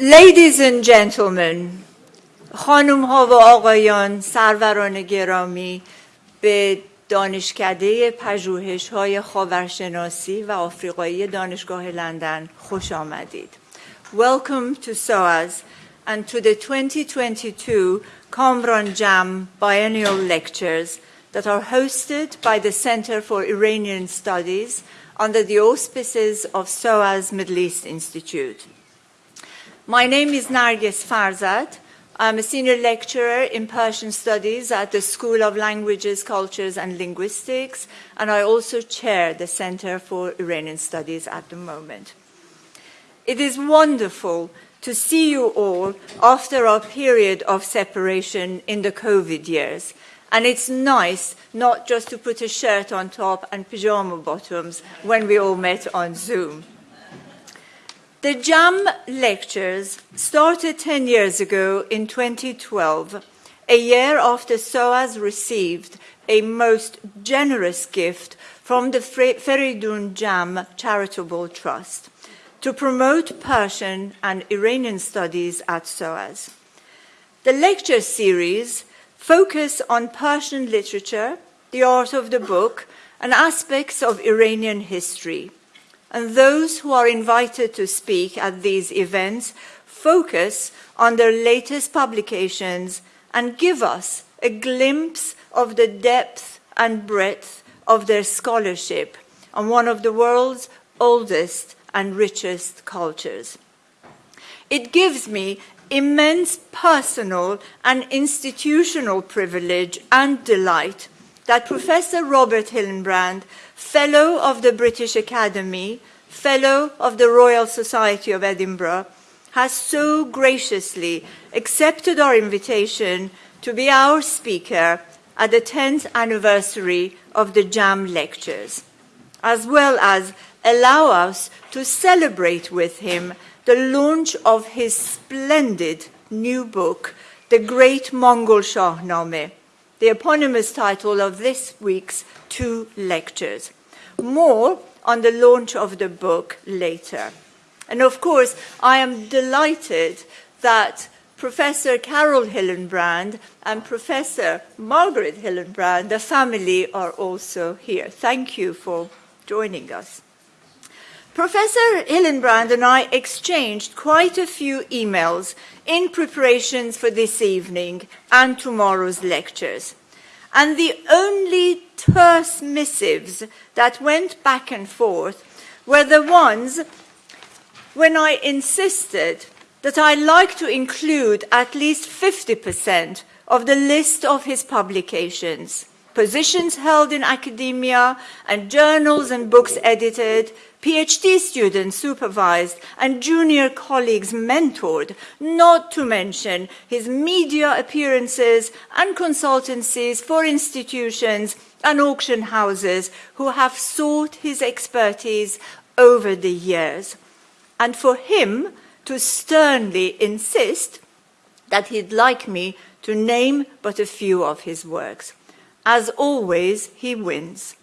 Ladies and gentlemen, خانم ها و آقایان سروران گرامی به دانشکده پژوهش های خاورشناسی و آفریقایی دانشگاه لندن خوش آمدید. Welcome to SOAS and to the 2022 Kamran Jam Biennial Lectures that are hosted by the Center for Iranian Studies under the auspices of SOAS Middle East Institute. My name is Narguess Farzad. I'm a senior lecturer in Persian Studies at the School of Languages, Cultures and Linguistics, and I also chair the Center for Iranian Studies at the moment. It is wonderful to see you all after our period of separation in the COVID years. And it's nice not just to put a shirt on top and pajama bottoms when we all met on Zoom. The JAM lectures started 10 years ago in 2012, a year after SOAS received a most generous gift from the Feridun Jam Charitable Trust to promote Persian and Iranian studies at SOAS. The lecture series focus on Persian literature, the art of the book, and aspects of Iranian history and those who are invited to speak at these events focus on their latest publications and give us a glimpse of the depth and breadth of their scholarship on one of the world's oldest and richest cultures. It gives me immense personal and institutional privilege and delight that Professor Robert Hillenbrand Fellow of the British Academy, Fellow of the Royal Society of Edinburgh, has so graciously accepted our invitation to be our speaker at the 10th anniversary of the JAM lectures, as well as allow us to celebrate with him the launch of his splendid new book, The Great Mongol Shahnameh, the eponymous title of this week's two lectures. More on the launch of the book later. And of course, I am delighted that Professor Carol Hillenbrand and Professor Margaret Hillenbrand, the family, are also here. Thank you for joining us. Professor Hillenbrand and I exchanged quite a few emails in preparations for this evening and tomorrow's lectures. And the only terse missives that went back and forth were the ones when I insisted that I like to include at least 50% of the list of his publications, positions held in academia and journals and books edited, PhD students supervised, and junior colleagues mentored, not to mention his media appearances and consultancies for institutions and auction houses who have sought his expertise over the years. And for him to sternly insist that he'd like me to name but a few of his works. As always, he wins.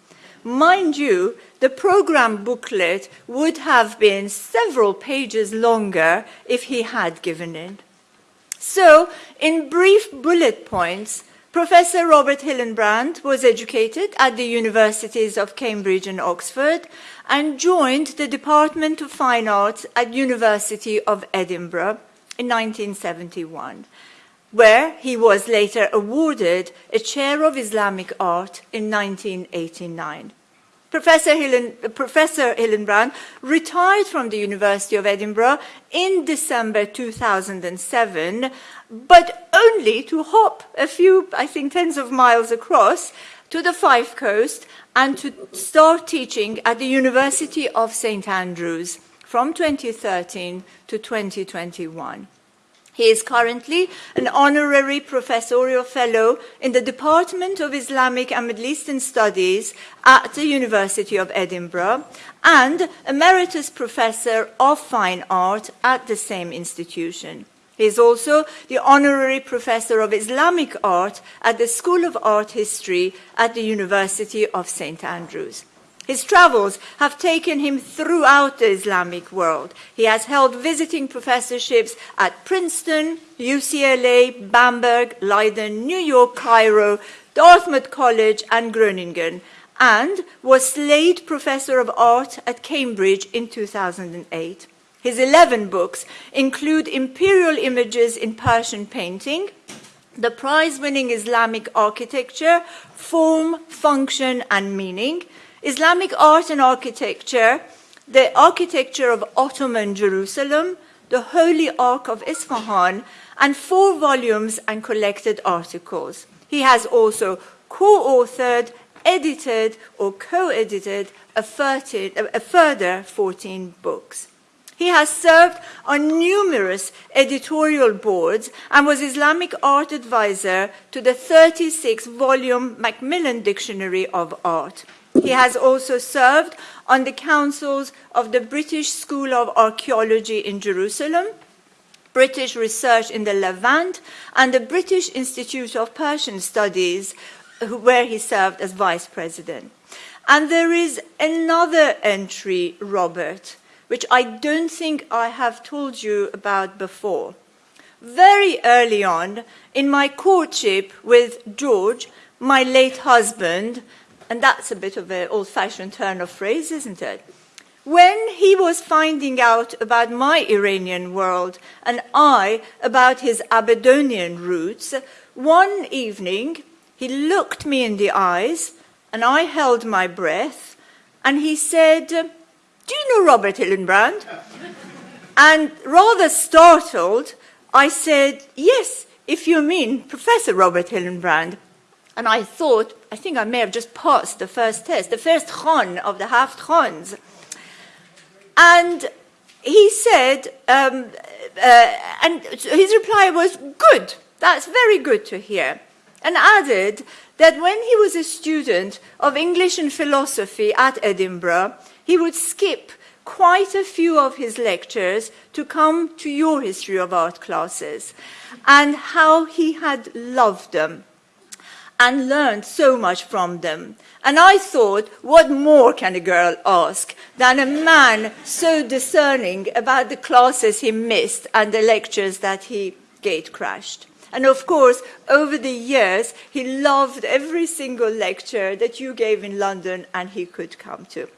Mind you, the program booklet would have been several pages longer if he had given in. So, in brief bullet points, Professor Robert Hillenbrand was educated at the universities of Cambridge and Oxford and joined the Department of Fine Arts at University of Edinburgh in 1971, where he was later awarded a chair of Islamic art in 1989. Professor, Hillen, Professor Hillenbrand retired from the University of Edinburgh in December 2007, but only to hop a few, I think, tens of miles across to the Fife Coast and to start teaching at the University of St. Andrews from 2013 to 2021. He is currently an honorary professorial fellow in the Department of Islamic and Middle Eastern Studies at the University of Edinburgh and emeritus professor of fine art at the same institution. He is also the honorary professor of Islamic art at the School of Art History at the University of St. Andrews. His travels have taken him throughout the Islamic world. He has held visiting professorships at Princeton, UCLA, Bamberg, Leiden, New York, Cairo, Dartmouth College, and Groningen, and was Slade Professor of Art at Cambridge in 2008. His 11 books include Imperial Images in Persian Painting, the prize-winning Islamic Architecture, Form, Function, and Meaning, Islamic Art and Architecture, the Architecture of Ottoman Jerusalem, the Holy Ark of Isfahan, and four volumes and collected articles. He has also co-authored, edited, or co-edited a, a further 14 books. He has served on numerous editorial boards and was Islamic art advisor to the 36-volume Macmillan Dictionary of Art. He has also served on the councils of the British School of Archaeology in Jerusalem, British Research in the Levant, and the British Institute of Persian Studies, where he served as vice president. And there is another entry, Robert, which I don't think I have told you about before. Very early on, in my courtship with George, my late husband, and that's a bit of an old-fashioned turn of phrase, isn't it? When he was finding out about my Iranian world and I about his Aberdonian roots, one evening he looked me in the eyes and I held my breath and he said, Do you know Robert Hillenbrand? and rather startled, I said, Yes, if you mean Professor Robert Hillenbrand. And I thought, I think I may have just passed the first test, the first Khan of the Haft Khans. And he said, um, uh, and his reply was, good, that's very good to hear. And added that when he was a student of English and philosophy at Edinburgh, he would skip quite a few of his lectures to come to your history of art classes and how he had loved them and learned so much from them. And I thought, what more can a girl ask than a man so discerning about the classes he missed and the lectures that he gate crashed? And of course, over the years, he loved every single lecture that you gave in London and he could come to.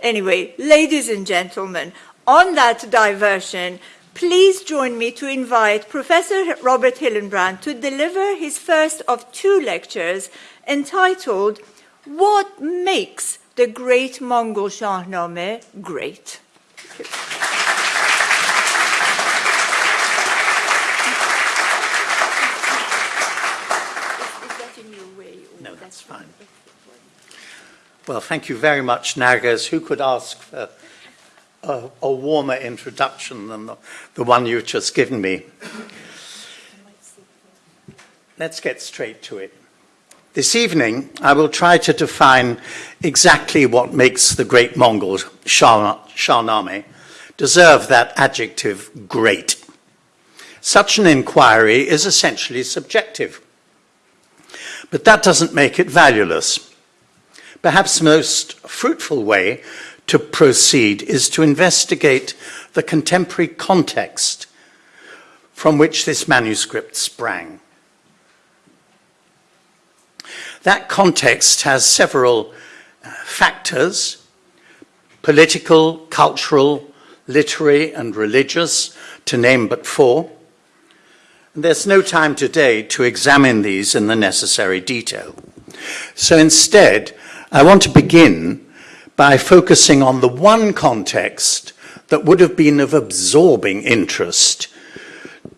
Anyway, ladies and gentlemen, on that diversion, Please join me to invite Professor Robert Hillenbrand to deliver his first of two lectures entitled What Makes the Great Mongol Shahnameh Great? No, that's fine. Well, thank you very much, Narguess. Who could ask for a, a warmer introduction than the, the one you've just given me. Let's get straight to it. This evening, I will try to define exactly what makes the great Mongol Shahnameh deserve that adjective great. Such an inquiry is essentially subjective, but that doesn't make it valueless. Perhaps the most fruitful way to proceed is to investigate the contemporary context from which this manuscript sprang. That context has several uh, factors, political, cultural, literary and religious, to name but four. And there's no time today to examine these in the necessary detail. So instead, I want to begin by focusing on the one context that would have been of absorbing interest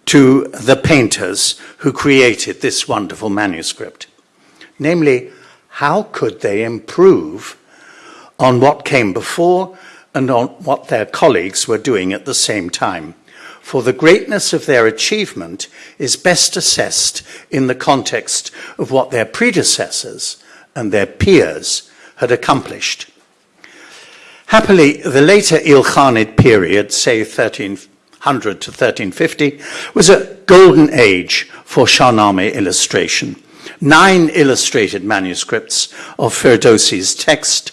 to the painters who created this wonderful manuscript. Namely, how could they improve on what came before and on what their colleagues were doing at the same time? For the greatness of their achievement is best assessed in the context of what their predecessors and their peers had accomplished. Happily, the later Ilkhanid period, say 1300 to 1350, was a golden age for Shahnameh illustration. Nine illustrated manuscripts of Ferdowsi's text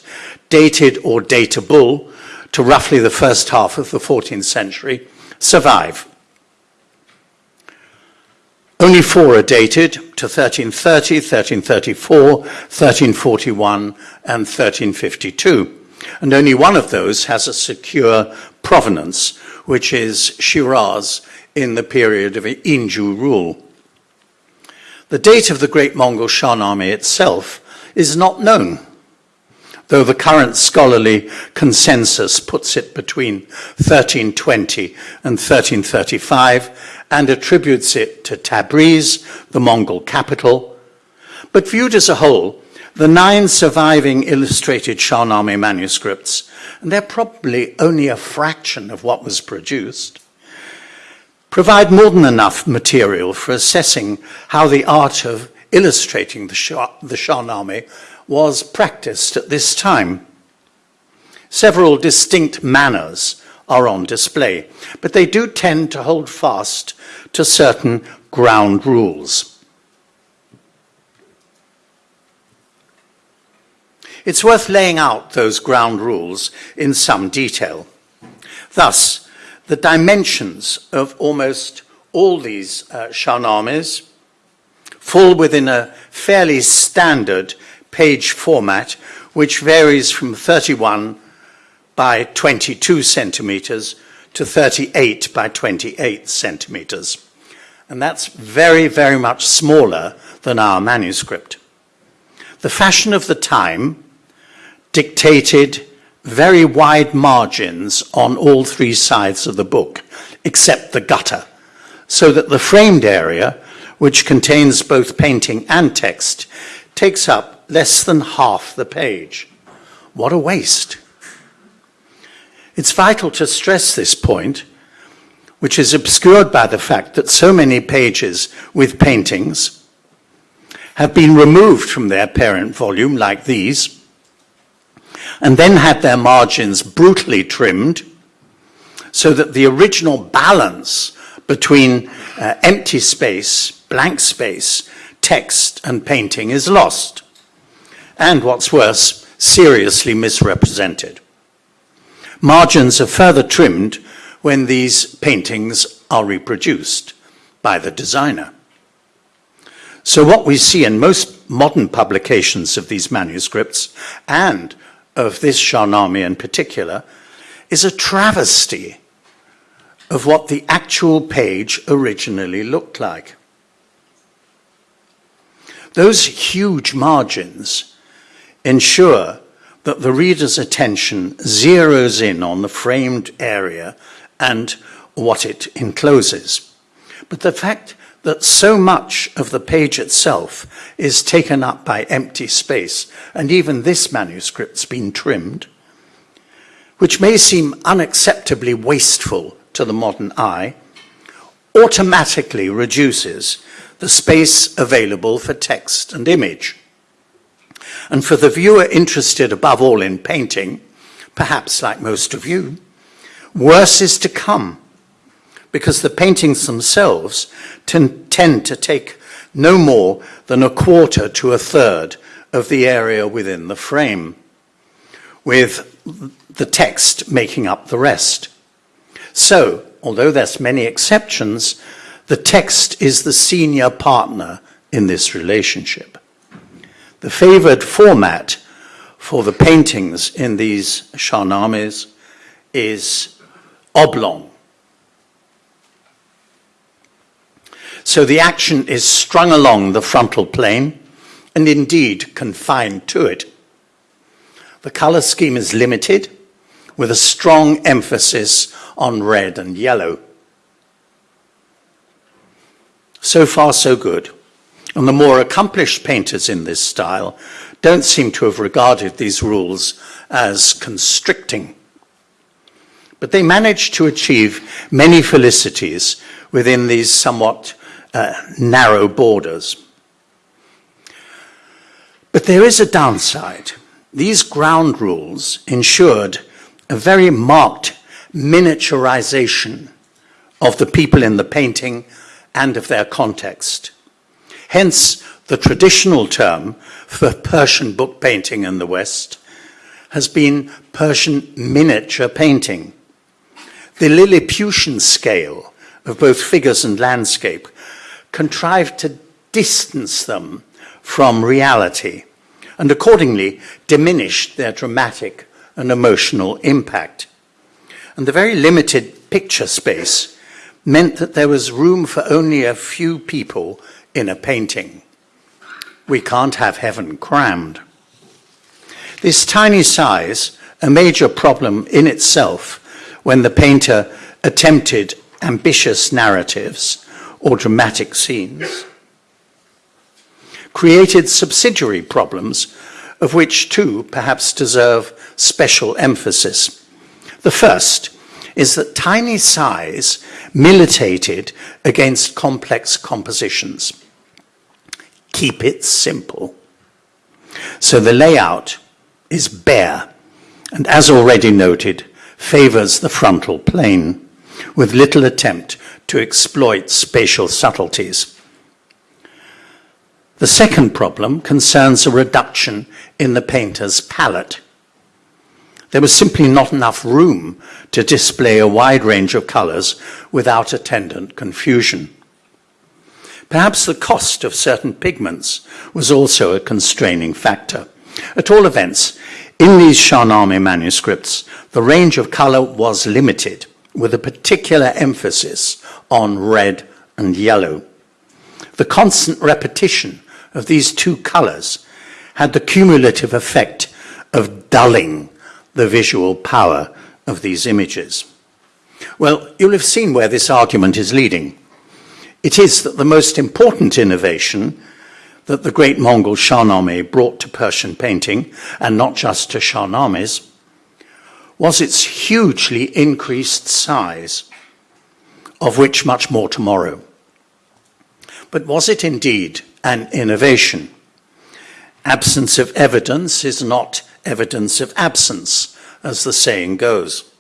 dated or datable to roughly the first half of the 14th century, survive. Only four are dated to 1330, 1334, 1341, and 1352. And only one of those has a secure provenance, which is Shiraz in the period of Inju rule. The date of the Great Mongol Shahnameh itself is not known, though the current scholarly consensus puts it between 1320 and 1335 and attributes it to Tabriz, the Mongol capital. But viewed as a whole, the nine surviving illustrated Shahnameh manuscripts, and they're probably only a fraction of what was produced, provide more than enough material for assessing how the art of illustrating the, Shah, the Shahnameh was practiced at this time. Several distinct manners are on display, but they do tend to hold fast to certain ground rules. It's worth laying out those ground rules in some detail. Thus, the dimensions of almost all these uh, fall within a fairly standard page format, which varies from 31 by 22 centimeters to 38 by 28 centimeters. And that's very, very much smaller than our manuscript. The fashion of the time dictated very wide margins on all three sides of the book, except the gutter, so that the framed area, which contains both painting and text, takes up less than half the page. What a waste. It's vital to stress this point, which is obscured by the fact that so many pages with paintings have been removed from their parent volume, like these, and then had their margins brutally trimmed so that the original balance between uh, empty space, blank space, text and painting is lost. And what's worse, seriously misrepresented. Margins are further trimmed when these paintings are reproduced by the designer. So what we see in most modern publications of these manuscripts and of this Shahnameh in particular is a travesty of what the actual page originally looked like. Those huge margins ensure that the reader's attention zeroes in on the framed area and what it encloses. But the fact that so much of the page itself is taken up by empty space, and even this manuscript's been trimmed, which may seem unacceptably wasteful to the modern eye, automatically reduces the space available for text and image. And for the viewer interested above all in painting, perhaps like most of you, worse is to come because the paintings themselves tend to take no more than a quarter to a third of the area within the frame, with the text making up the rest. So, although there's many exceptions, the text is the senior partner in this relationship. The favored format for the paintings in these Shahnamehs is oblong, So the action is strung along the frontal plane and indeed confined to it. The color scheme is limited with a strong emphasis on red and yellow. So far, so good. And the more accomplished painters in this style don't seem to have regarded these rules as constricting. But they manage to achieve many felicities within these somewhat uh, narrow borders. But there is a downside. These ground rules ensured a very marked miniaturization of the people in the painting and of their context. Hence, the traditional term for Persian book painting in the West has been Persian miniature painting. The Lilliputian scale of both figures and landscape contrived to distance them from reality and accordingly diminished their dramatic and emotional impact. And the very limited picture space meant that there was room for only a few people in a painting. We can't have heaven crammed. This tiny size, a major problem in itself when the painter attempted ambitious narratives or dramatic scenes, created subsidiary problems of which two perhaps deserve special emphasis. The first is that tiny size militated against complex compositions. Keep it simple. So the layout is bare, and as already noted, favors the frontal plane, with little attempt to exploit spatial subtleties. The second problem concerns a reduction in the painter's palette. There was simply not enough room to display a wide range of colors without attendant confusion. Perhaps the cost of certain pigments was also a constraining factor. At all events, in these Shahnameh manuscripts, the range of color was limited, with a particular emphasis on red and yellow. The constant repetition of these two colors had the cumulative effect of dulling the visual power of these images? Well, you'll have seen where this argument is leading. It is that the most important innovation that the great Mongol Shahnameh brought to Persian painting, and not just to Shahnamehs, was its hugely increased size, of which much more tomorrow. But was it indeed an innovation? Absence of evidence is not evidence of absence, as the saying goes.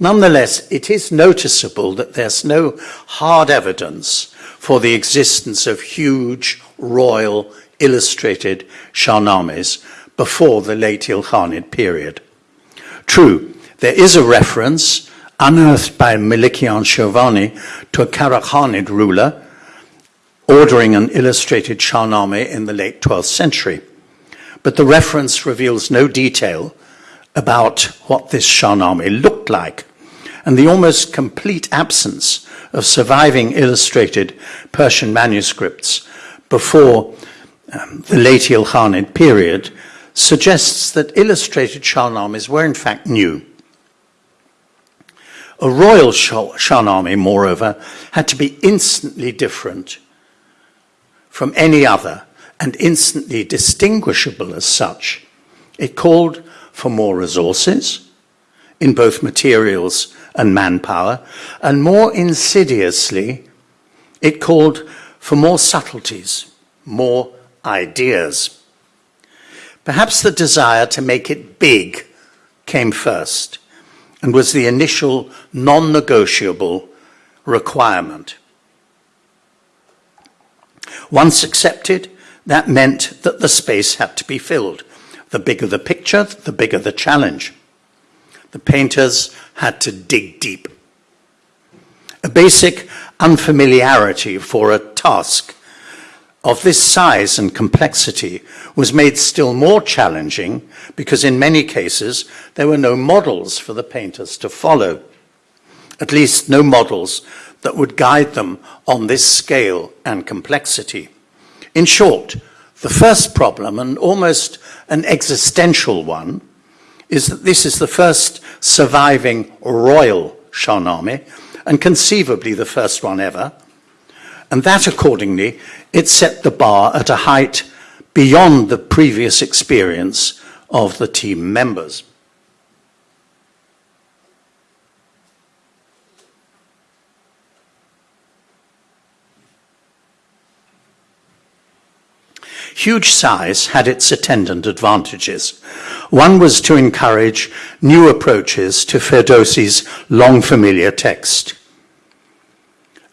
Nonetheless, it is noticeable that there's no hard evidence for the existence of huge royal illustrated Shahnamehs before the late Ilkhanid period. True, there is a reference unearthed by Melikian Chirvani to a Karakhanid ruler ordering an illustrated Shahnameh in the late 12th century. But the reference reveals no detail about what this Shahnameh looked like, and the almost complete absence of surviving illustrated Persian manuscripts before um, the late Ilkhanid period suggests that illustrated Shahnamehs were in fact new. A royal Shahnameh, moreover, had to be instantly different from any other and instantly distinguishable as such, it called for more resources in both materials and manpower, and more insidiously, it called for more subtleties, more ideas. Perhaps the desire to make it big came first and was the initial non negotiable requirement. Once accepted, that meant that the space had to be filled. The bigger the picture, the bigger the challenge. The painters had to dig deep. A basic unfamiliarity for a task of this size and complexity was made still more challenging because in many cases there were no models for the painters to follow. At least no models that would guide them on this scale and complexity. In short, the first problem, and almost an existential one, is that this is the first surviving royal Shahnameh, and conceivably the first one ever. And that, accordingly, it set the bar at a height beyond the previous experience of the team members. Huge size had its attendant advantages. One was to encourage new approaches to Ferdowsi's long familiar text.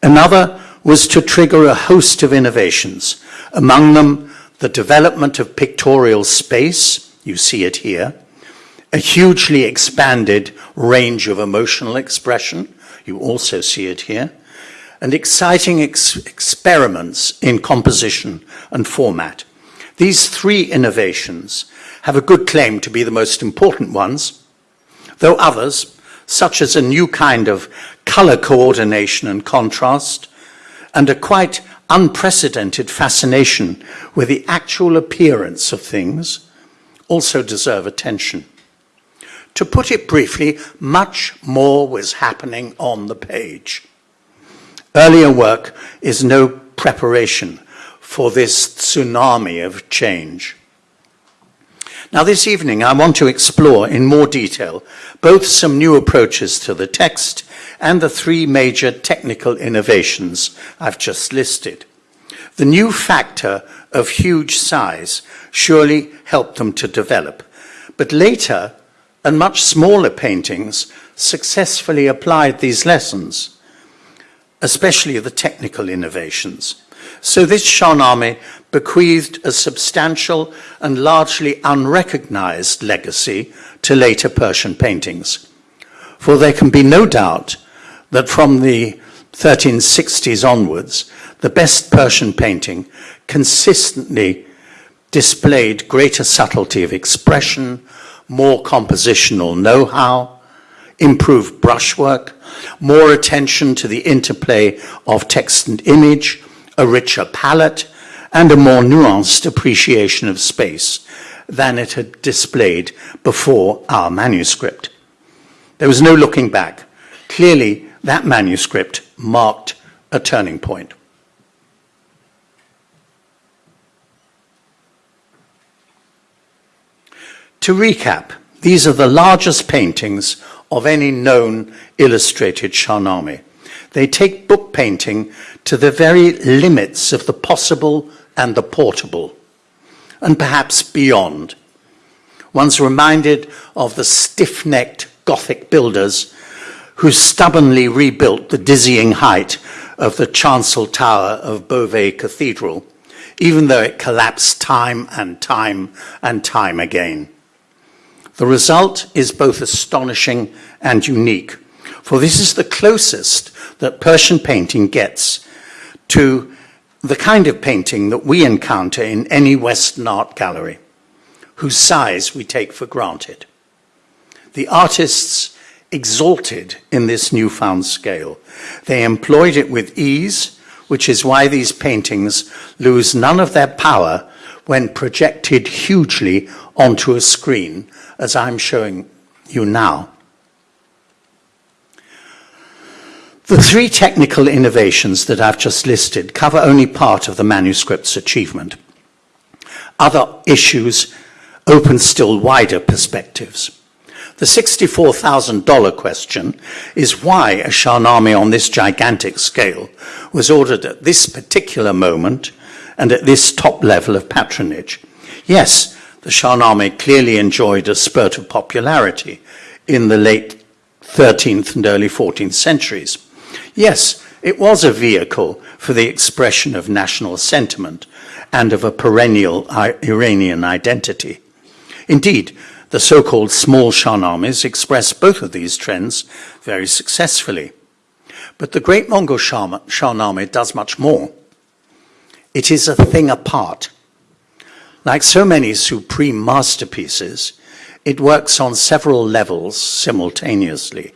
Another was to trigger a host of innovations, among them the development of pictorial space, you see it here, a hugely expanded range of emotional expression. You also see it here. And exciting ex experiments in composition and format. These three innovations have a good claim to be the most important ones, though others, such as a new kind of color coordination and contrast, and a quite unprecedented fascination with the actual appearance of things, also deserve attention. To put it briefly, much more was happening on the page. Earlier work is no preparation for this tsunami of change. Now, this evening, I want to explore in more detail both some new approaches to the text and the three major technical innovations I've just listed. The new factor of huge size surely helped them to develop, but later and much smaller paintings successfully applied these lessons, especially the technical innovations. So this Shahnameh bequeathed a substantial and largely unrecognized legacy to later Persian paintings. For there can be no doubt that from the 1360s onwards, the best Persian painting consistently displayed greater subtlety of expression, more compositional know-how, improved brushwork, more attention to the interplay of text and image, a richer palette, and a more nuanced appreciation of space than it had displayed before our manuscript. There was no looking back. Clearly, that manuscript marked a turning point. To recap, these are the largest paintings of any known illustrated Shahnameh. They take book painting to the very limits of the possible and the portable, and perhaps beyond. One's reminded of the stiff-necked Gothic builders who stubbornly rebuilt the dizzying height of the chancel tower of Beauvais Cathedral, even though it collapsed time and time and time again. The result is both astonishing and unique, for this is the closest that Persian painting gets to the kind of painting that we encounter in any Western art gallery, whose size we take for granted. The artists exalted in this newfound scale. They employed it with ease, which is why these paintings lose none of their power when projected hugely onto a screen, as I'm showing you now. The three technical innovations that I've just listed cover only part of the manuscript's achievement. Other issues open still wider perspectives. The $64,000 question is why a Shahnameh on this gigantic scale was ordered at this particular moment and at this top level of patronage. Yes, the Shahnameh clearly enjoyed a spurt of popularity in the late 13th and early 14th centuries. Yes, it was a vehicle for the expression of national sentiment and of a perennial Iranian identity. Indeed, the so-called small Shahnamehs express both of these trends very successfully. But the Great Mongol Shahnameh does much more. It is a thing apart. Like so many supreme masterpieces, it works on several levels simultaneously.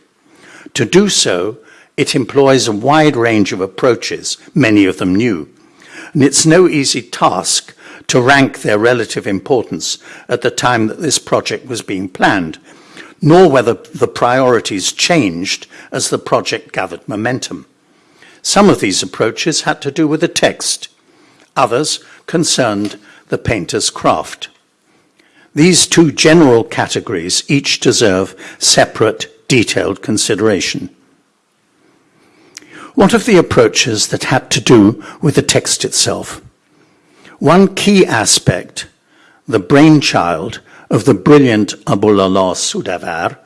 To do so, it employs a wide range of approaches, many of them new. And it's no easy task to rank their relative importance at the time that this project was being planned, nor whether the priorities changed as the project gathered momentum. Some of these approaches had to do with the text, others concerned the painter's craft. These two general categories each deserve separate, detailed consideration. What of the approaches that had to do with the text itself? One key aspect, the brainchild of the brilliant Abolala Soudavar,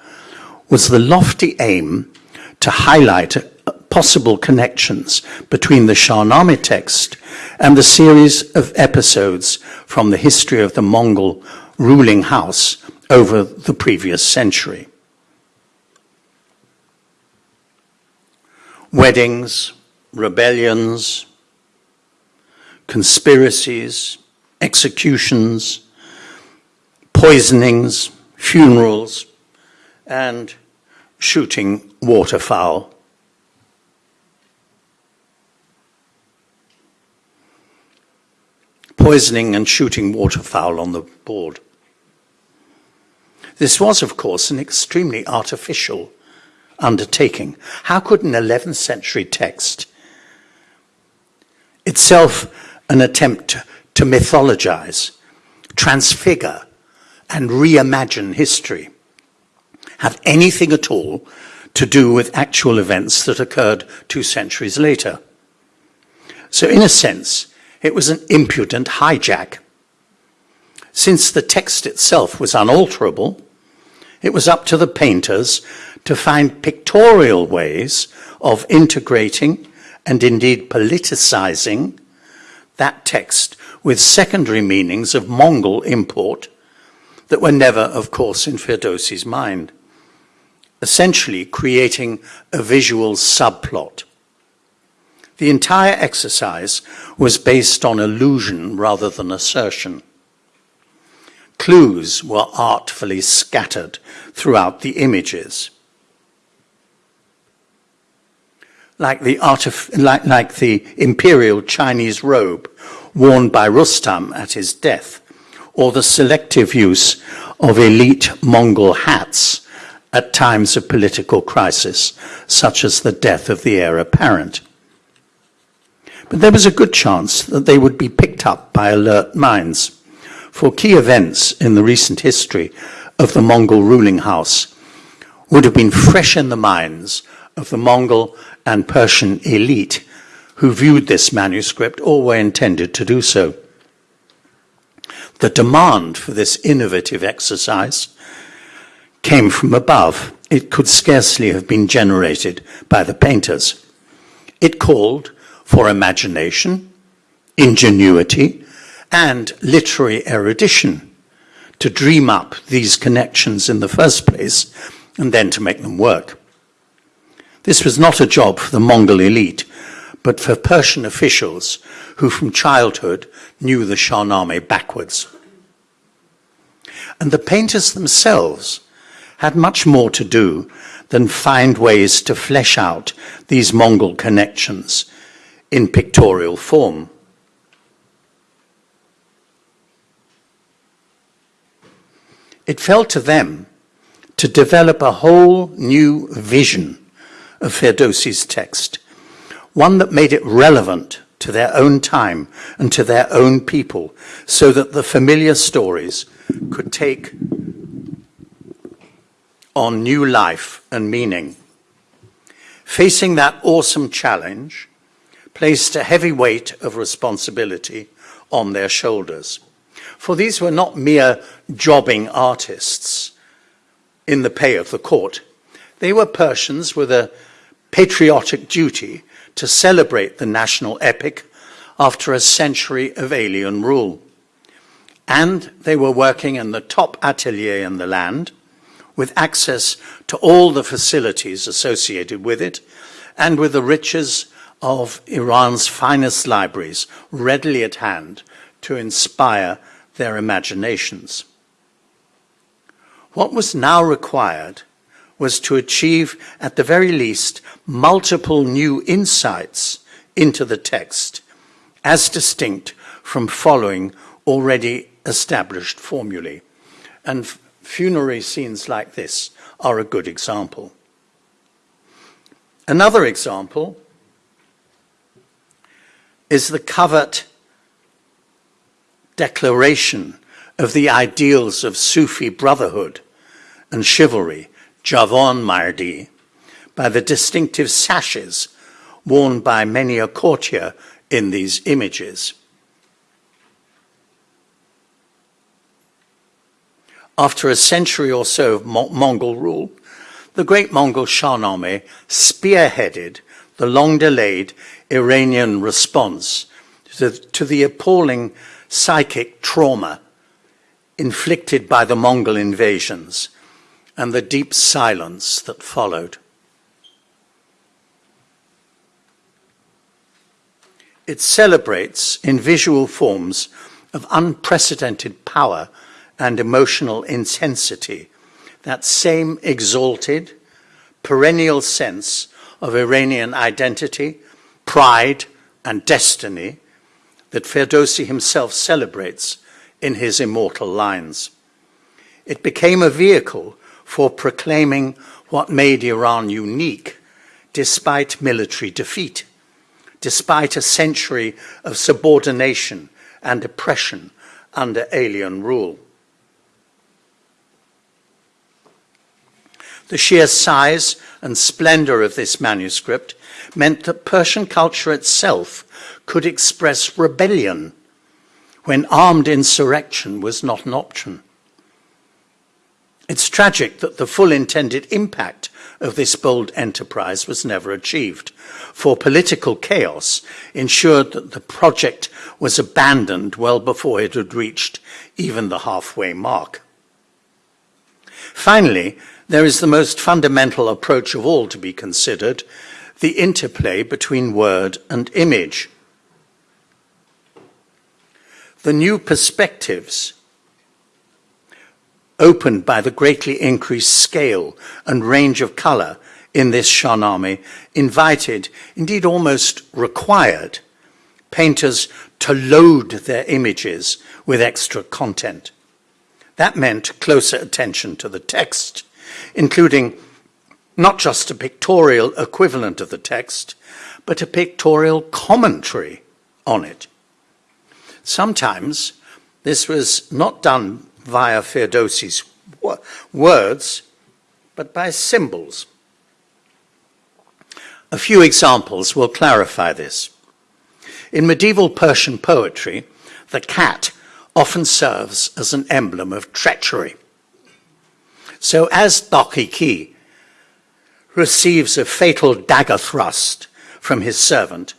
was the lofty aim to highlight uh, possible connections between the Shahnameh text and the series of episodes from the history of the Mongol ruling house over the previous century. Weddings, rebellions, conspiracies, executions, poisonings, funerals, and shooting waterfowl. Poisoning and shooting waterfowl on the board. This was, of course, an extremely artificial undertaking. How could an 11th century text, itself an attempt to mythologize, transfigure, and reimagine history, have anything at all to do with actual events that occurred two centuries later? So, in a sense, it was an impudent hijack. Since the text itself was unalterable, it was up to the painters to find pictorial ways of integrating and indeed politicizing that text with secondary meanings of Mongol import that were never, of course, in Ferdowsi's mind, essentially creating a visual subplot. The entire exercise was based on illusion rather than assertion. Clues were artfully scattered throughout the images. Like the, like, like the imperial Chinese robe worn by Rustam at his death, or the selective use of elite Mongol hats at times of political crisis, such as the death of the heir apparent. But there was a good chance that they would be picked up by alert minds for key events in the recent history of the Mongol ruling house would have been fresh in the minds of the Mongol and Persian elite who viewed this manuscript or were intended to do so. The demand for this innovative exercise came from above. It could scarcely have been generated by the painters. It called for imagination, ingenuity, and literary erudition to dream up these connections in the first place and then to make them work. This was not a job for the Mongol elite, but for Persian officials who from childhood knew the Shahnameh backwards. And the painters themselves had much more to do than find ways to flesh out these Mongol connections in pictorial form. It fell to them to develop a whole new vision of Ferdowsi's text, one that made it relevant to their own time and to their own people, so that the familiar stories could take on new life and meaning. Facing that awesome challenge placed a heavy weight of responsibility on their shoulders. For these were not mere jobbing artists in the pay of the court. They were Persians with a patriotic duty to celebrate the national epic after a century of alien rule. And they were working in the top atelier in the land with access to all the facilities associated with it and with the riches of Iran's finest libraries readily at hand to inspire their imaginations. What was now required was to achieve, at the very least, multiple new insights into the text, as distinct from following already established formulae. And funerary scenes like this are a good example. Another example is the covert declaration of the ideals of Sufi brotherhood and chivalry, Javanmardi, by the distinctive sashes worn by many a courtier in these images. After a century or so of Mo Mongol rule, the great Mongol Shahnameh spearheaded the long-delayed Iranian response to, to the appalling psychic trauma inflicted by the Mongol invasions and the deep silence that followed. It celebrates in visual forms of unprecedented power and emotional intensity that same exalted, perennial sense of Iranian identity, pride, and destiny that Ferdowsi himself celebrates in his immortal lines. It became a vehicle for proclaiming what made Iran unique despite military defeat, despite a century of subordination and oppression under alien rule. The sheer size and splendor of this manuscript meant that Persian culture itself could express rebellion when armed insurrection was not an option. It's tragic that the full intended impact of this bold enterprise was never achieved, for political chaos ensured that the project was abandoned well before it had reached even the halfway mark. Finally, there is the most fundamental approach of all to be considered, the interplay between word and image. The new perspectives opened by the greatly increased scale and range of colour in this Shahnameh invited, indeed almost required, painters to load their images with extra content. That meant closer attention to the text, including not just a pictorial equivalent of the text, but a pictorial commentary on it. Sometimes this was not done via Ferdowsi's words, but by symbols. A few examples will clarify this. In medieval Persian poetry, the cat often serves as an emblem of treachery. So as Daqiqi receives a fatal dagger thrust from his servant,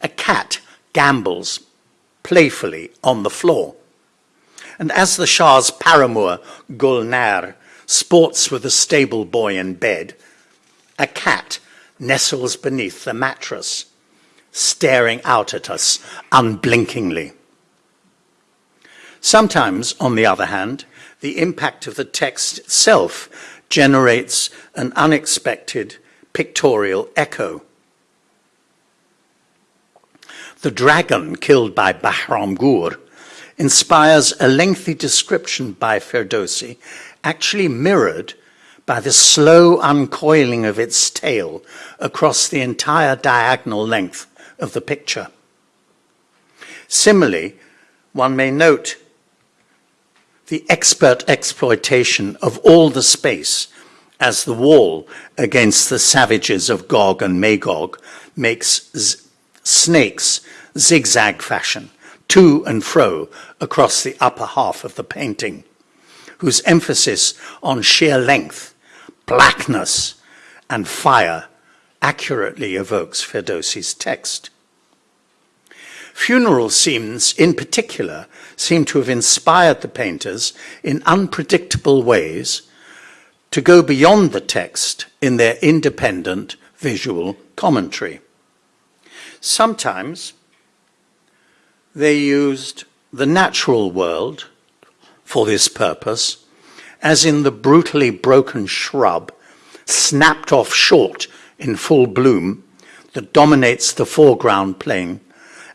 a cat gambols playfully on the floor. And as the Shah's paramour, Gulnar, sports with a stable boy in bed, a cat nestles beneath the mattress, staring out at us unblinkingly. Sometimes, on the other hand, the impact of the text itself generates an unexpected pictorial echo. The dragon killed by Bahramgur inspires a lengthy description by Ferdowsi, actually mirrored by the slow uncoiling of its tail across the entire diagonal length of the picture. Similarly, one may note the expert exploitation of all the space as the wall against the savages of Gog and Magog makes snakes zigzag fashion to and fro across the upper half of the painting, whose emphasis on sheer length, blackness, and fire accurately evokes Ferdowsi's text. Funeral scenes, in particular, seem to have inspired the painters in unpredictable ways to go beyond the text in their independent visual commentary. Sometimes they used the natural world for this purpose, as in the brutally broken shrub, snapped off short in full bloom, that dominates the foreground plane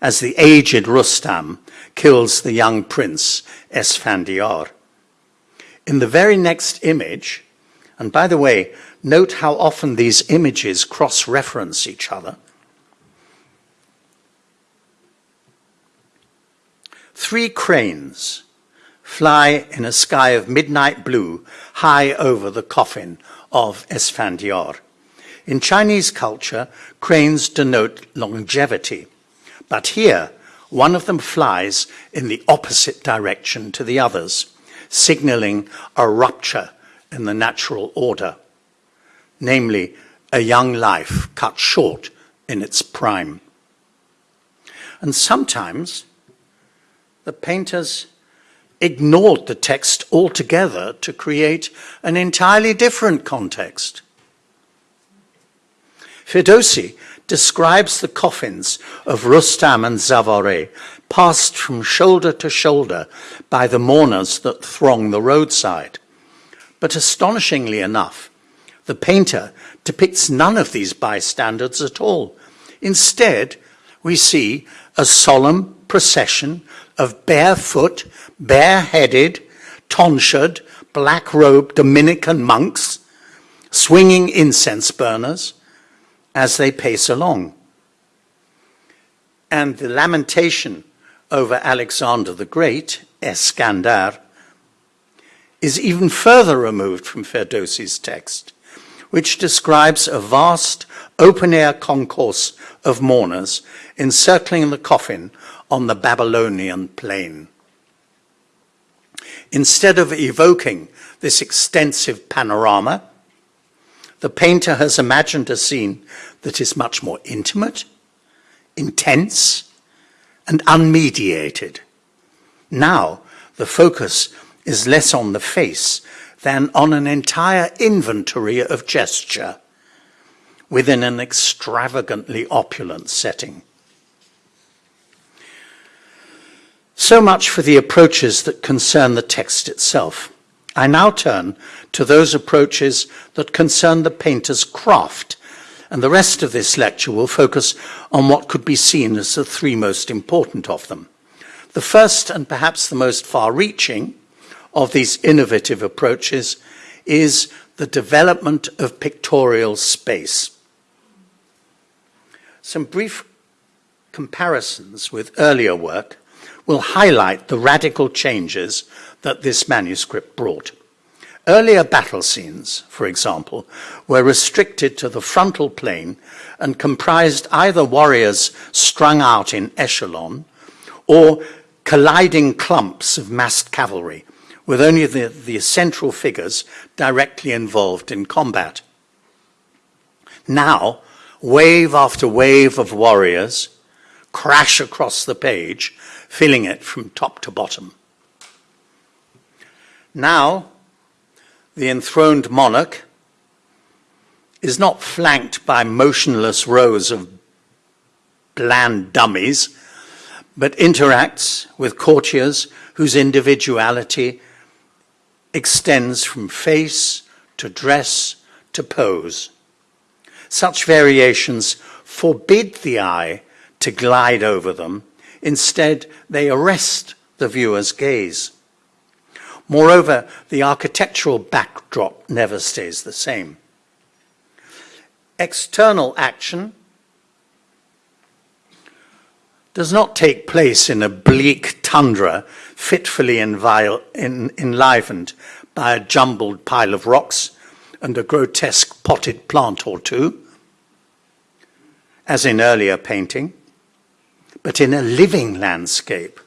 as the aged Rustam kills the young prince Esfandiar. In the very next image, and by the way, note how often these images cross-reference each other, Three cranes fly in a sky of midnight blue high over the coffin of Esfandiar. In Chinese culture, cranes denote longevity, but here one of them flies in the opposite direction to the others, signaling a rupture in the natural order, namely a young life cut short in its prime. And sometimes the painters ignored the text altogether to create an entirely different context. Ferdowsi describes the coffins of Rustam and Zavare passed from shoulder to shoulder by the mourners that throng the roadside. But astonishingly enough, the painter depicts none of these bystanders at all. Instead, we see a solemn procession of barefoot, bareheaded, tonsured, black-robed Dominican monks swinging incense burners as they pace along. And the lamentation over Alexander the Great, Eskandar, is even further removed from Ferdowsi's text, which describes a vast open-air concourse of mourners encircling the coffin on the Babylonian plain. Instead of evoking this extensive panorama, the painter has imagined a scene that is much more intimate, intense, and unmediated. Now, the focus is less on the face than on an entire inventory of gesture within an extravagantly opulent setting. So much for the approaches that concern the text itself. I now turn to those approaches that concern the painter's craft, and the rest of this lecture will focus on what could be seen as the three most important of them. The first and perhaps the most far-reaching of these innovative approaches is the development of pictorial space. Some brief comparisons with earlier work will highlight the radical changes that this manuscript brought. Earlier battle scenes, for example, were restricted to the frontal plane and comprised either warriors strung out in echelon or colliding clumps of massed cavalry, with only the, the central figures directly involved in combat. Now, wave after wave of warriors crash across the page, filling it from top to bottom. Now, the enthroned monarch is not flanked by motionless rows of bland dummies, but interacts with courtiers whose individuality extends from face to dress to pose. Such variations forbid the eye to glide over them Instead, they arrest the viewer's gaze. Moreover, the architectural backdrop never stays the same. External action does not take place in a bleak tundra fitfully enlivened by a jumbled pile of rocks and a grotesque potted plant or two, as in earlier painting but in a living landscape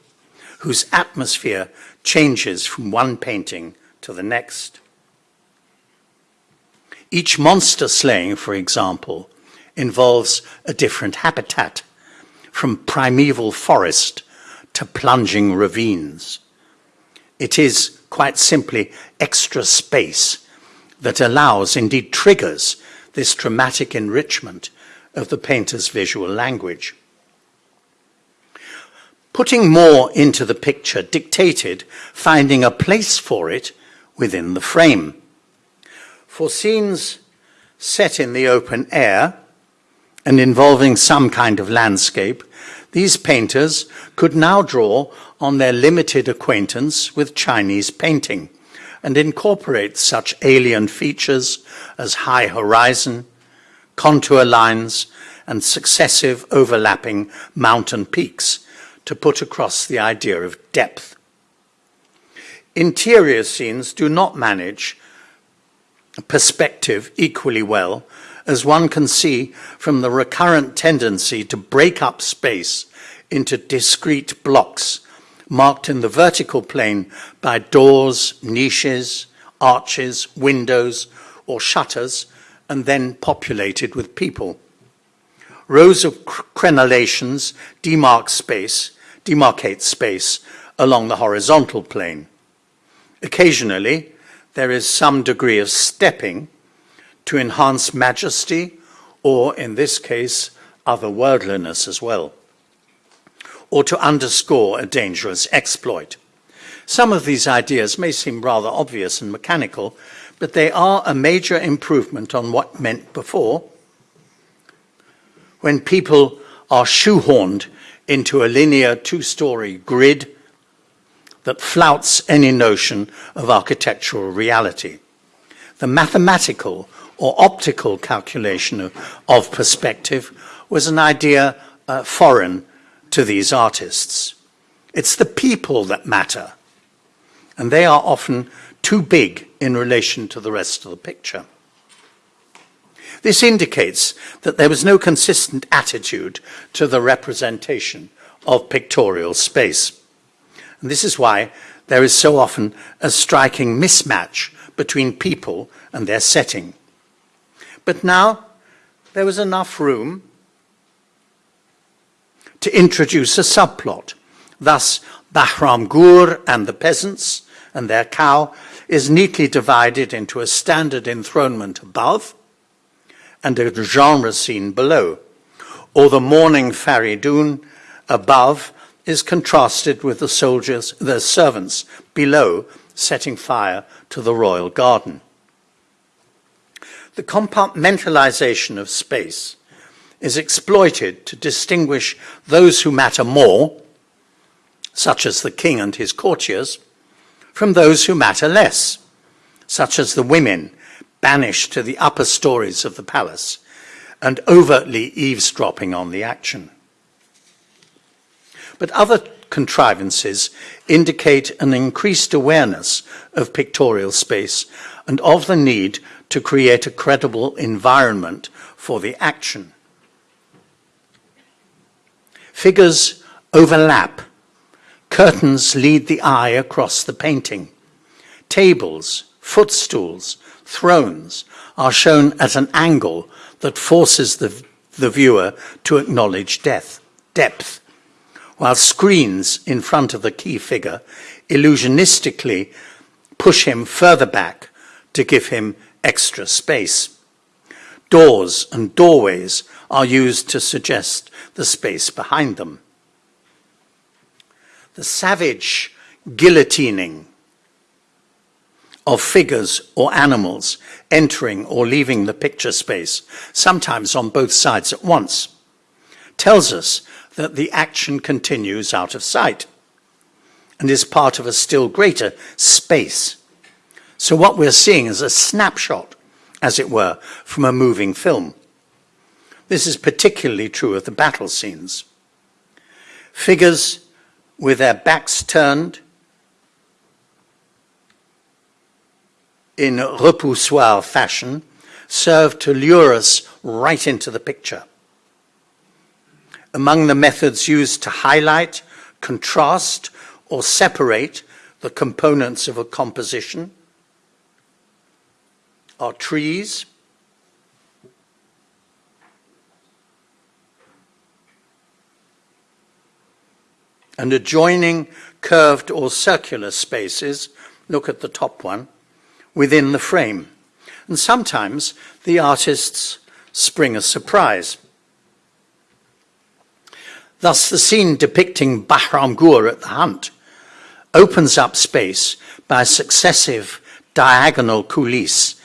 whose atmosphere changes from one painting to the next. Each monster slaying, for example, involves a different habitat, from primeval forest to plunging ravines. It is quite simply extra space that allows, indeed triggers, this dramatic enrichment of the painter's visual language. Putting more into the picture dictated finding a place for it within the frame. For scenes set in the open air and involving some kind of landscape, these painters could now draw on their limited acquaintance with Chinese painting and incorporate such alien features as high horizon, contour lines, and successive overlapping mountain peaks to put across the idea of depth. Interior scenes do not manage perspective equally well, as one can see from the recurrent tendency to break up space into discrete blocks, marked in the vertical plane by doors, niches, arches, windows, or shutters, and then populated with people. Rows of crenellations demark space, demarcate space along the horizontal plane. Occasionally, there is some degree of stepping to enhance majesty, or in this case, otherworldliness as well, or to underscore a dangerous exploit. Some of these ideas may seem rather obvious and mechanical, but they are a major improvement on what meant before, when people are shoehorned into a linear two-story grid that flouts any notion of architectural reality. The mathematical or optical calculation of, of perspective was an idea uh, foreign to these artists. It's the people that matter, and they are often too big in relation to the rest of the picture. This indicates that there was no consistent attitude to the representation of pictorial space. And this is why there is so often a striking mismatch between people and their setting. But now there was enough room to introduce a subplot. Thus, Bahram Gur and the peasants and their cow is neatly divided into a standard enthronement above and a genre scene below, or the mourning Faridun above is contrasted with the soldiers, their servants below, setting fire to the royal garden. The compartmentalization of space is exploited to distinguish those who matter more, such as the king and his courtiers, from those who matter less, such as the women banished to the upper stories of the palace and overtly eavesdropping on the action. But other contrivances indicate an increased awareness of pictorial space and of the need to create a credible environment for the action. Figures overlap. Curtains lead the eye across the painting. Tables, footstools, thrones are shown at an angle that forces the, the viewer to acknowledge death, depth while screens in front of the key figure illusionistically push him further back to give him extra space. Doors and doorways are used to suggest the space behind them. The savage guillotining of figures or animals entering or leaving the picture space, sometimes on both sides at once, tells us that the action continues out of sight and is part of a still greater space. So what we're seeing is a snapshot, as it were, from a moving film. This is particularly true of the battle scenes. Figures with their backs turned in repoussoir fashion serve to lure us right into the picture. Among the methods used to highlight, contrast, or separate the components of a composition are trees, and adjoining curved or circular spaces, look at the top one, within the frame. And sometimes the artists spring a surprise. Thus, the scene depicting Bahram Gur at the hunt opens up space by successive diagonal coulisses,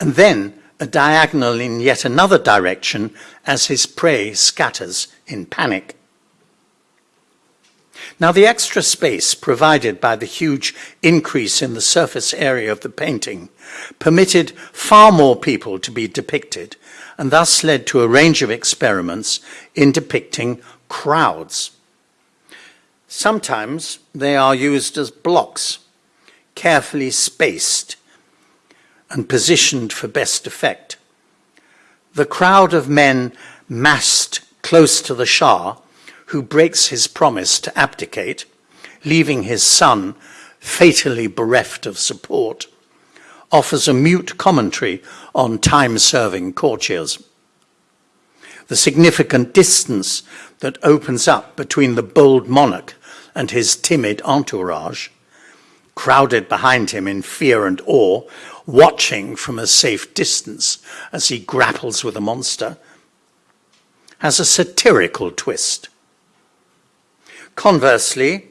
and then a diagonal in yet another direction as his prey scatters in panic. Now, the extra space provided by the huge increase in the surface area of the painting permitted far more people to be depicted and thus led to a range of experiments in depicting crowds. Sometimes they are used as blocks, carefully spaced and positioned for best effect. The crowd of men massed close to the Shah, who breaks his promise to abdicate, leaving his son fatally bereft of support, offers a mute commentary on time-serving courtiers. The significant distance that opens up between the bold monarch and his timid entourage, crowded behind him in fear and awe, watching from a safe distance as he grapples with a monster, has a satirical twist. Conversely,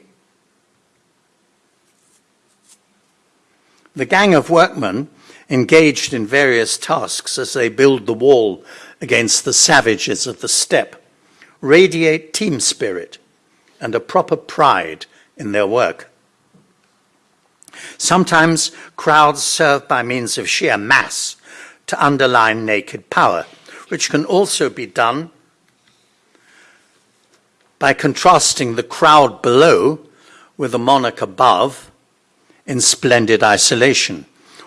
the gang of workmen engaged in various tasks as they build the wall against the savages of the steppe radiate team spirit and a proper pride in their work. Sometimes crowds serve by means of sheer mass to underline naked power, which can also be done by contrasting the crowd below with the monarch above in splendid isolation,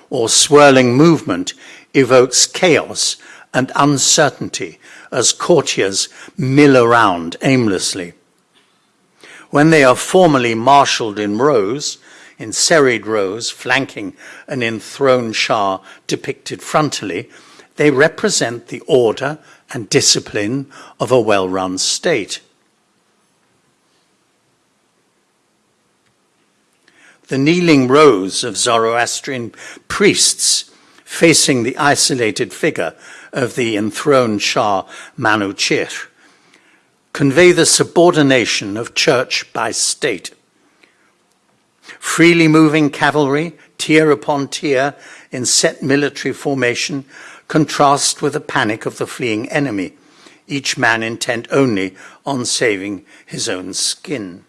or swirling movement evokes chaos and uncertainty as courtiers mill around aimlessly. When they are formally marshaled in rows, in serried rows flanking an enthroned Shah depicted frontally, they represent the order and discipline of a well run state. The kneeling rows of Zoroastrian priests facing the isolated figure of the enthroned Shah Manuchir convey the subordination of church by state. Freely moving cavalry, tier upon tier, in set military formation, contrast with the panic of the fleeing enemy, each man intent only on saving his own skin.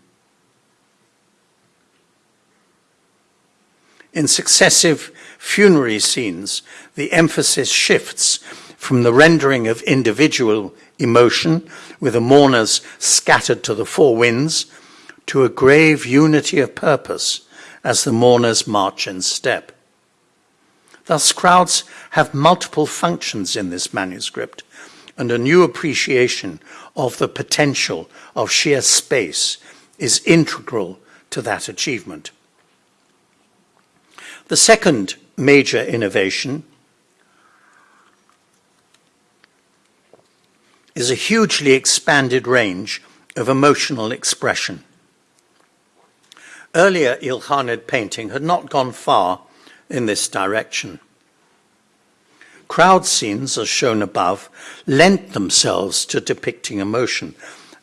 In successive funerary scenes, the emphasis shifts from the rendering of individual emotion, with the mourners scattered to the four winds, to a grave unity of purpose as the mourners march in step. Thus, crowds have multiple functions in this manuscript, and a new appreciation of the potential of sheer space is integral to that achievement. The second major innovation is a hugely expanded range of emotional expression. Earlier Ilkhanid painting had not gone far in this direction. Crowd scenes, as shown above, lent themselves to depicting emotion.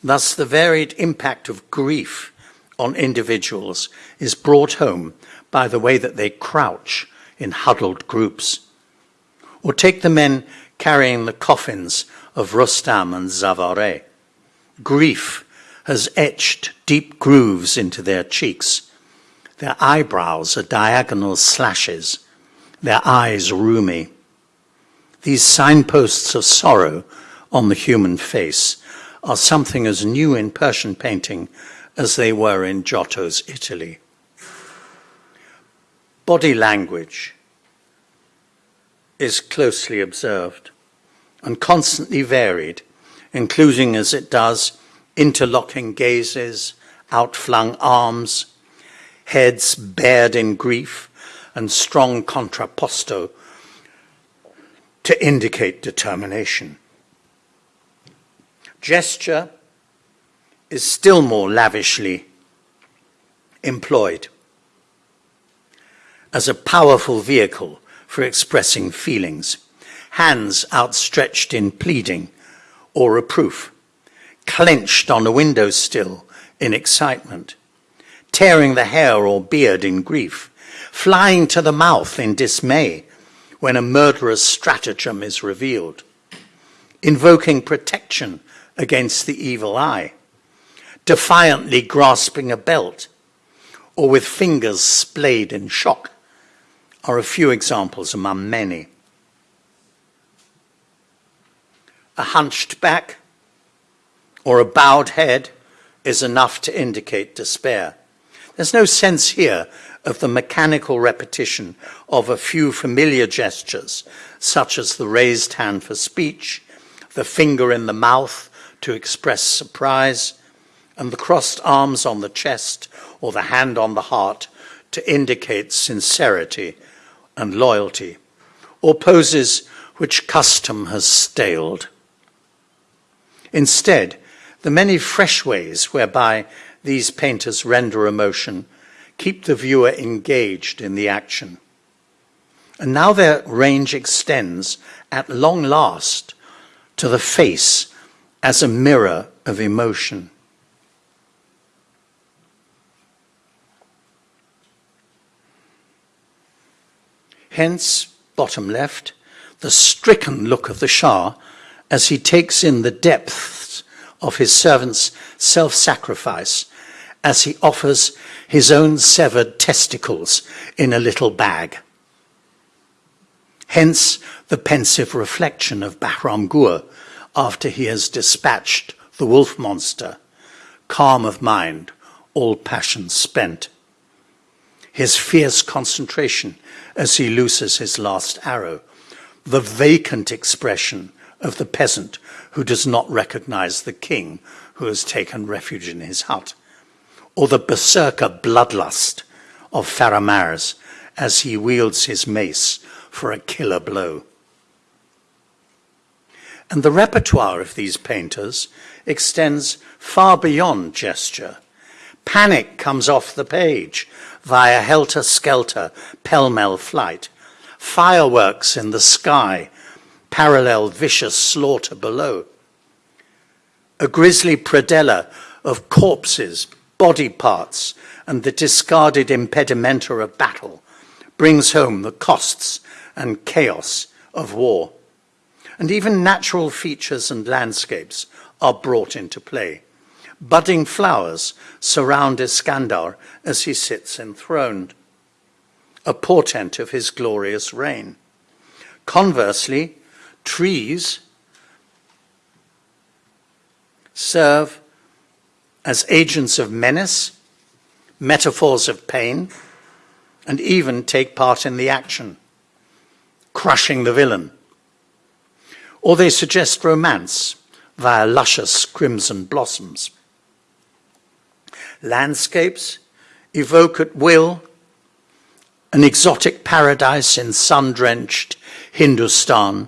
Thus, the varied impact of grief on individuals is brought home by the way that they crouch in huddled groups. Or take the men carrying the coffins of Rustam and Zavare. Grief has etched deep grooves into their cheeks. Their eyebrows are diagonal slashes, their eyes rheumy. These signposts of sorrow on the human face are something as new in Persian painting as they were in Giotto's Italy. Body language is closely observed and constantly varied, including as it does interlocking gazes, outflung arms, heads bared in grief, and strong contrapposto to indicate determination. Gesture is still more lavishly employed as a powerful vehicle for expressing feelings, hands outstretched in pleading or reproof, clenched on a window sill in excitement, tearing the hair or beard in grief, flying to the mouth in dismay when a murderous stratagem is revealed, invoking protection against the evil eye, defiantly grasping a belt, or with fingers splayed in shock, are a few examples among many. A hunched back or a bowed head is enough to indicate despair. There's no sense here of the mechanical repetition of a few familiar gestures, such as the raised hand for speech, the finger in the mouth to express surprise, and the crossed arms on the chest or the hand on the heart to indicate sincerity and loyalty, or poses which custom has staled. Instead, the many fresh ways whereby these painters render emotion, keep the viewer engaged in the action. And now their range extends at long last to the face as a mirror of emotion. Hence, bottom left, the stricken look of the Shah as he takes in the depths of his servant's self sacrifice as he offers his own severed testicles in a little bag. Hence the pensive reflection of Bahram Gur after he has dispatched the wolf monster, calm of mind, all passion spent. His fierce concentration as he looses his last arrow, the vacant expression of the peasant who does not recognize the king who has taken refuge in his hut, or the berserker bloodlust of Faramars as he wields his mace for a killer blow. And the repertoire of these painters extends far beyond gesture. Panic comes off the page via helter-skelter, pell-mell flight. Fireworks in the sky, parallel vicious slaughter below. A grisly predella of corpses, body parts, and the discarded impedimenta of battle brings home the costs and chaos of war. And even natural features and landscapes are brought into play. Budding flowers surround Iskandar as he sits enthroned, a portent of his glorious reign. Conversely, trees serve as agents of menace, metaphors of pain, and even take part in the action crushing the villain. Or they suggest romance via luscious crimson blossoms. Landscapes evoke at will an exotic paradise in sun-drenched Hindustan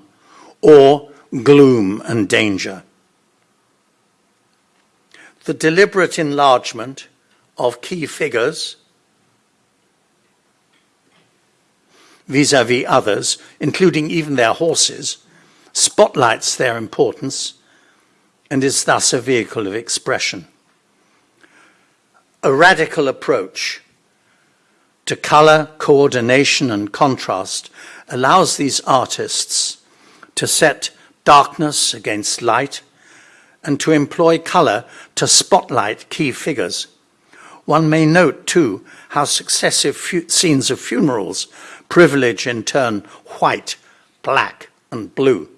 or gloom and danger. The deliberate enlargement of key figures vis-à-vis -vis others, including even their horses, spotlights their importance and is thus a vehicle of expression. A radical approach to color, coordination and contrast allows these artists to set darkness against light and to employ color to spotlight key figures. One may note, too, how successive scenes of funerals privilege in turn white, black, and blue.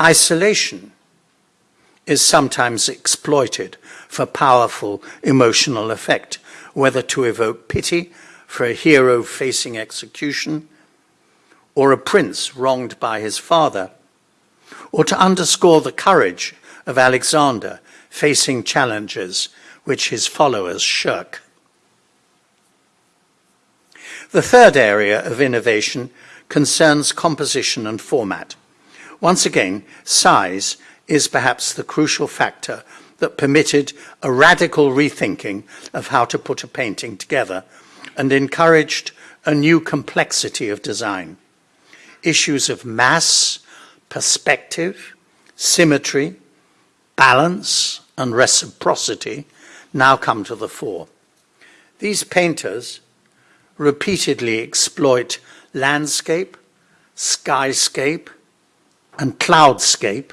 Isolation is sometimes exploited for powerful emotional effect, whether to evoke pity for a hero facing execution, or a prince wronged by his father, or to underscore the courage of Alexander facing challenges which his followers shirk. The third area of innovation concerns composition and format. Once again, size is perhaps the crucial factor that permitted a radical rethinking of how to put a painting together and encouraged a new complexity of design. Issues of mass, perspective, symmetry, balance, and reciprocity now come to the fore. These painters repeatedly exploit landscape, skyscape, and cloudscape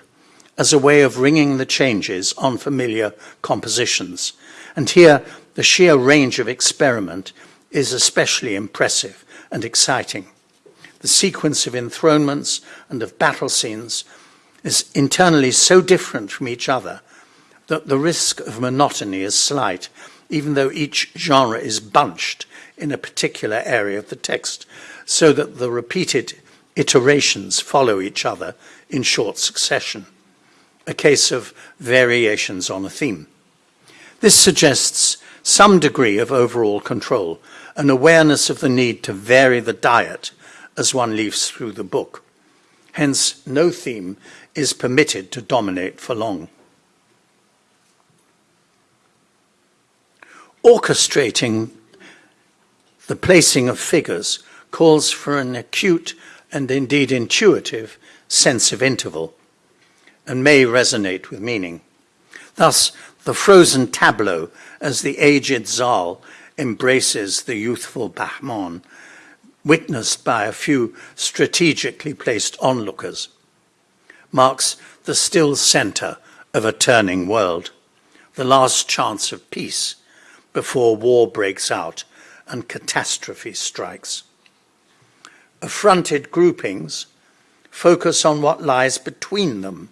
as a way of ringing the changes on familiar compositions. And here, the sheer range of experiment is especially impressive and exciting. The sequence of enthronements and of battle scenes is internally so different from each other that the risk of monotony is slight, even though each genre is bunched in a particular area of the text, so that the repeated iterations follow each other in short succession, a case of variations on a theme. This suggests some degree of overall control, an awareness of the need to vary the diet as one leaves through the book. Hence, no theme is permitted to dominate for long. orchestrating the placing of figures calls for an acute and indeed intuitive sense of interval and may resonate with meaning. Thus, the frozen tableau as the aged Zal embraces the youthful Bahman, witnessed by a few strategically placed onlookers, marks the still center of a turning world, the last chance of peace before war breaks out and catastrophe strikes. Affronted groupings focus on what lies between them,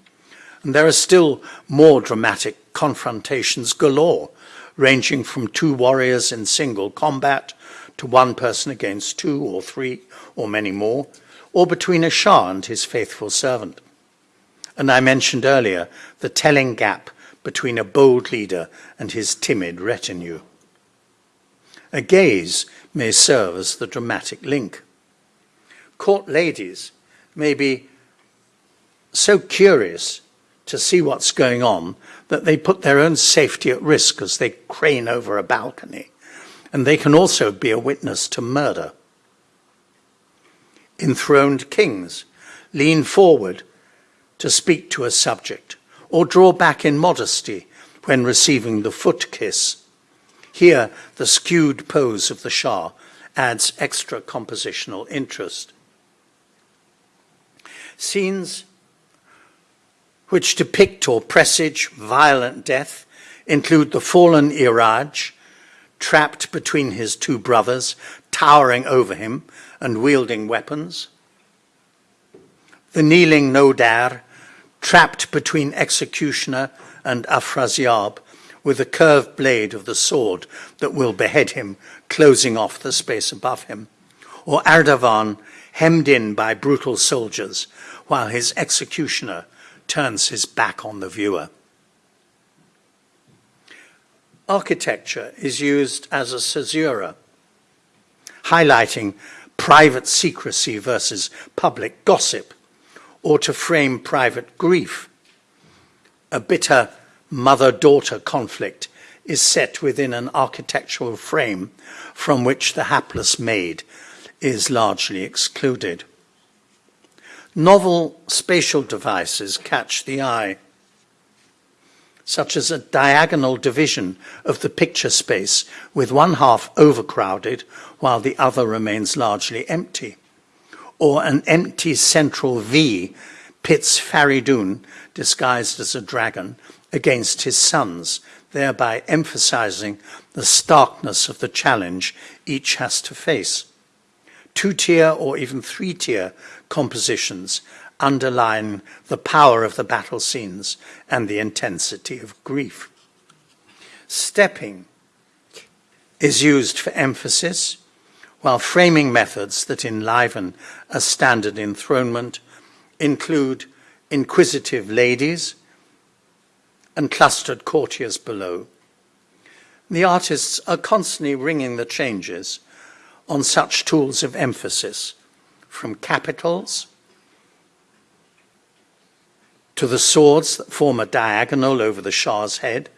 and there are still more dramatic confrontations galore, ranging from two warriors in single combat to one person against two or three or many more, or between a Shah and his faithful servant. And I mentioned earlier the telling gap between a bold leader and his timid retinue. A gaze may serve as the dramatic link. Court ladies may be so curious to see what's going on that they put their own safety at risk as they crane over a balcony. And they can also be a witness to murder. Enthroned kings lean forward to speak to a subject or draw back in modesty when receiving the foot kiss. Here, the skewed pose of the Shah adds extra compositional interest. Scenes which depict or presage violent death include the fallen Iraj, trapped between his two brothers, towering over him and wielding weapons. The kneeling Nodar, trapped between executioner and Afrasiab, with the curved blade of the sword that will behead him, closing off the space above him. Or Ardavan, hemmed in by brutal soldiers, while his executioner turns his back on the viewer. Architecture is used as a caesura, highlighting private secrecy versus public gossip, or to frame private grief. A bitter mother-daughter conflict is set within an architectural frame from which the hapless maid is largely excluded. Novel spatial devices catch the eye, such as a diagonal division of the picture space with one half overcrowded while the other remains largely empty, or an empty central V pits Faridun, disguised as a dragon, against his sons, thereby emphasizing the starkness of the challenge each has to face. Two-tier or even three-tier compositions underline the power of the battle scenes and the intensity of grief. Stepping is used for emphasis, while framing methods that enliven a standard enthronement include inquisitive ladies and clustered courtiers below. The artists are constantly ringing the changes on such tools of emphasis from capitals to the swords that form a diagonal over the Shah's head,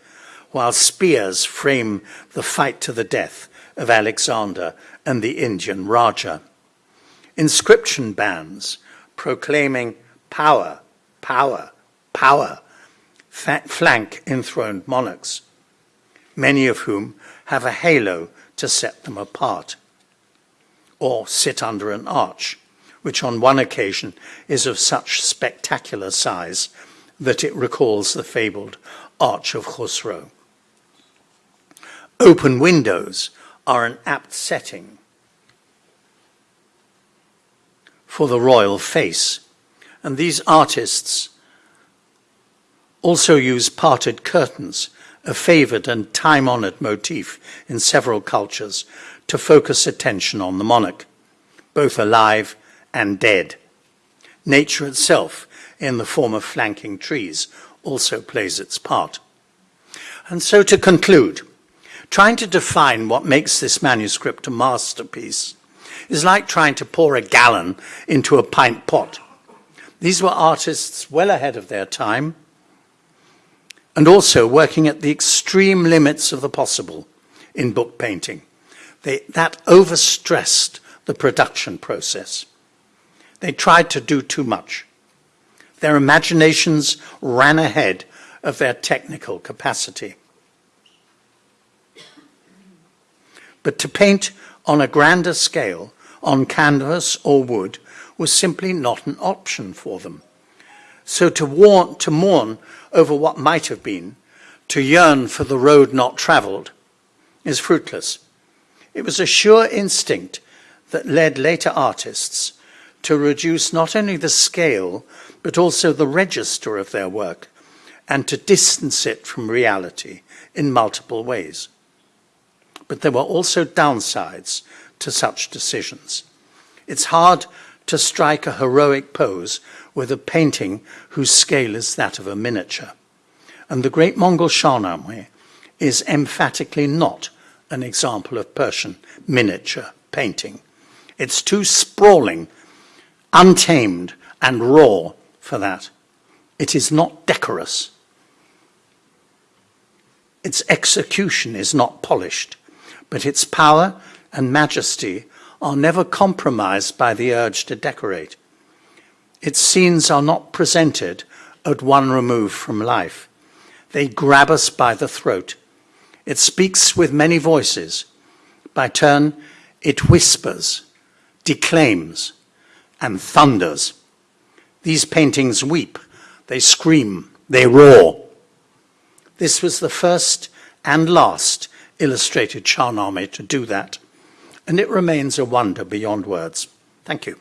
while spears frame the fight to the death of Alexander and the Indian Raja. Inscription bands proclaiming power, power, power, flank enthroned monarchs, many of whom have a halo to set them apart, or sit under an arch which on one occasion is of such spectacular size that it recalls the fabled Arch of Khosrow. Open windows are an apt setting for the royal face, and these artists also use parted curtains, a favored and time-honored motif in several cultures, to focus attention on the monarch, both alive and dead. Nature itself, in the form of flanking trees, also plays its part. And so to conclude, trying to define what makes this manuscript a masterpiece is like trying to pour a gallon into a pint pot. These were artists well ahead of their time and also working at the extreme limits of the possible in book painting. They, that overstressed the production process. They tried to do too much. Their imaginations ran ahead of their technical capacity. But to paint on a grander scale, on canvas or wood, was simply not an option for them. So to, warn, to mourn over what might have been, to yearn for the road not travelled, is fruitless. It was a sure instinct that led later artists to reduce not only the scale, but also the register of their work, and to distance it from reality in multiple ways. But there were also downsides to such decisions. It's hard to strike a heroic pose with a painting whose scale is that of a miniature. And the great Mongol Shahnameh is emphatically not an example of Persian miniature painting. It's too sprawling, untamed, and raw for that. It is not decorous. Its execution is not polished, but its power and majesty are never compromised by the urge to decorate. Its scenes are not presented at one remove from life. They grab us by the throat. It speaks with many voices. By turn, it whispers, declaims, and thunders. These paintings weep, they scream, they roar. This was the first and last illustrated Shahnameh to do that, and it remains a wonder beyond words. Thank you.